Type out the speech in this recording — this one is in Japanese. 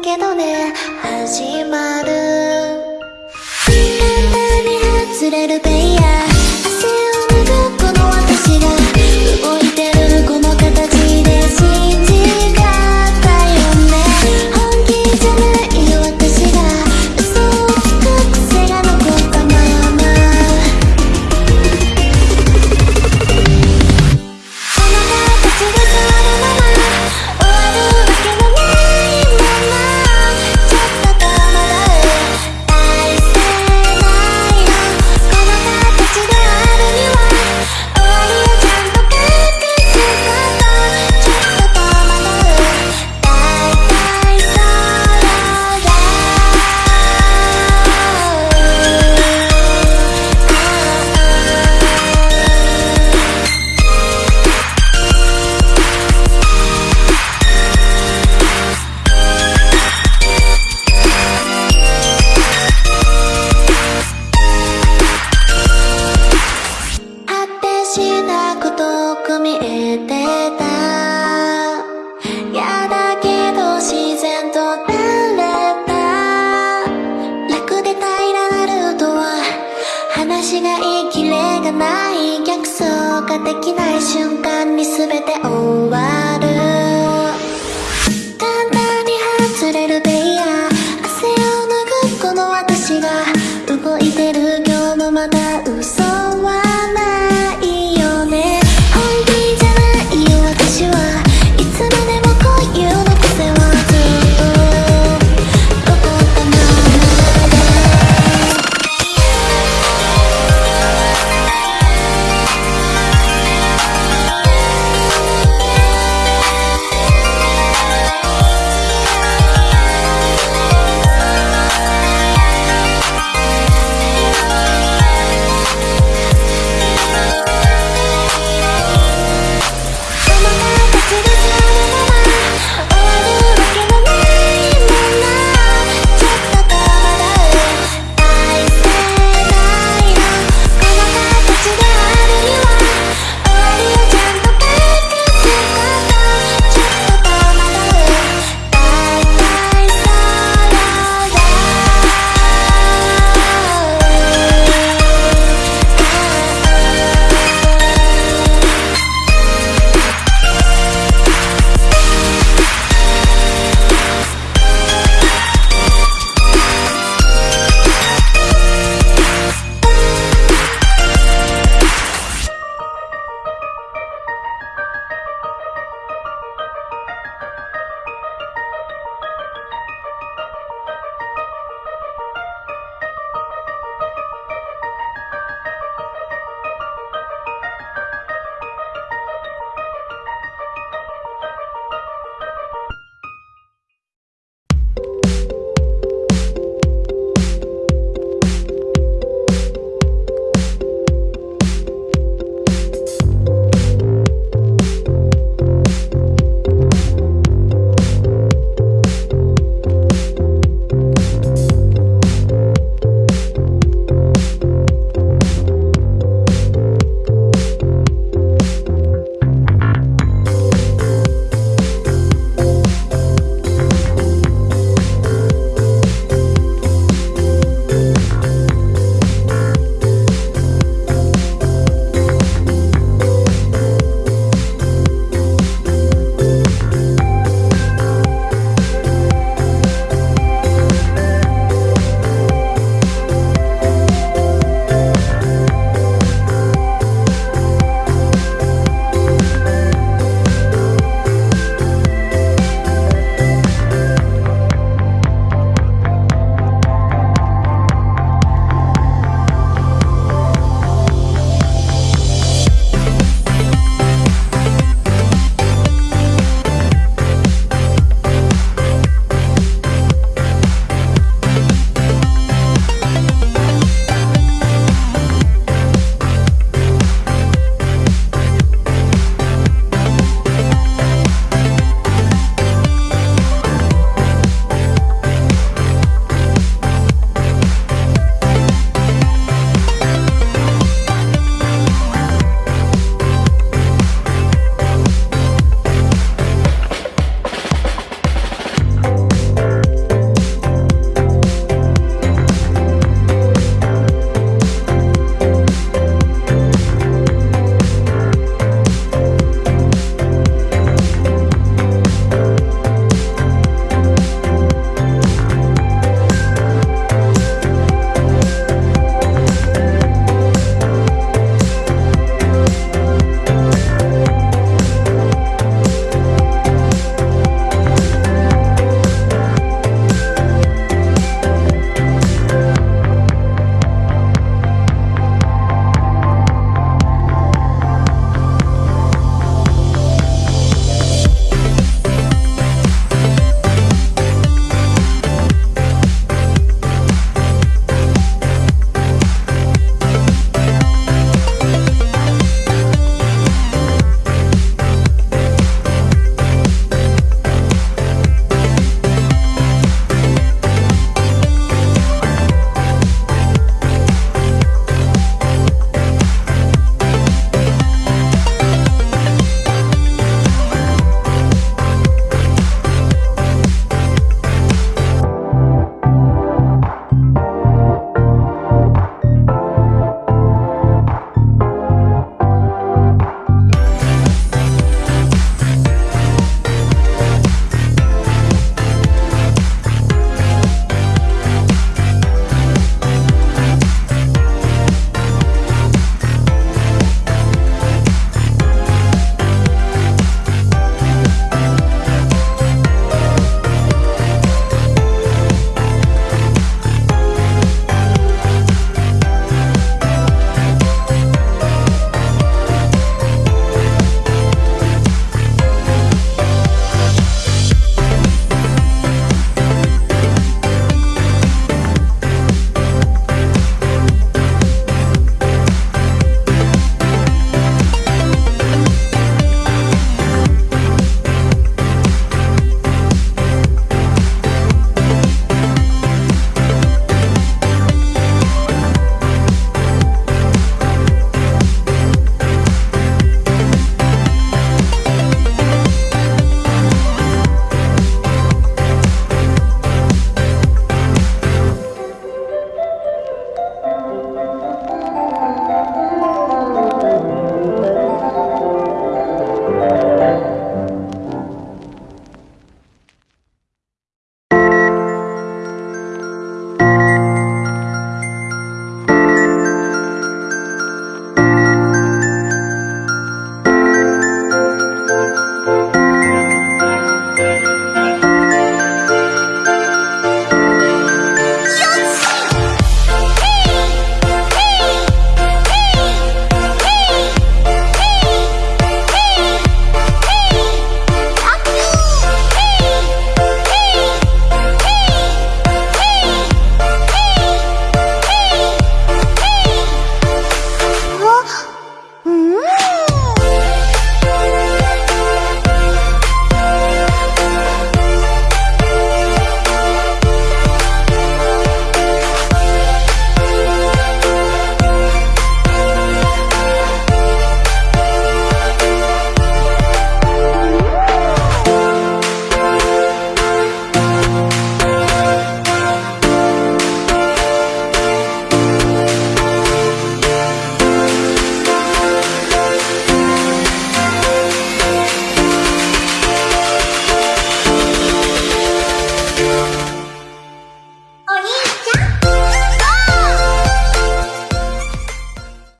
けどね始まる。簡単に外れるペイヤー違いきれがない逆走ができない瞬間に全て終わる。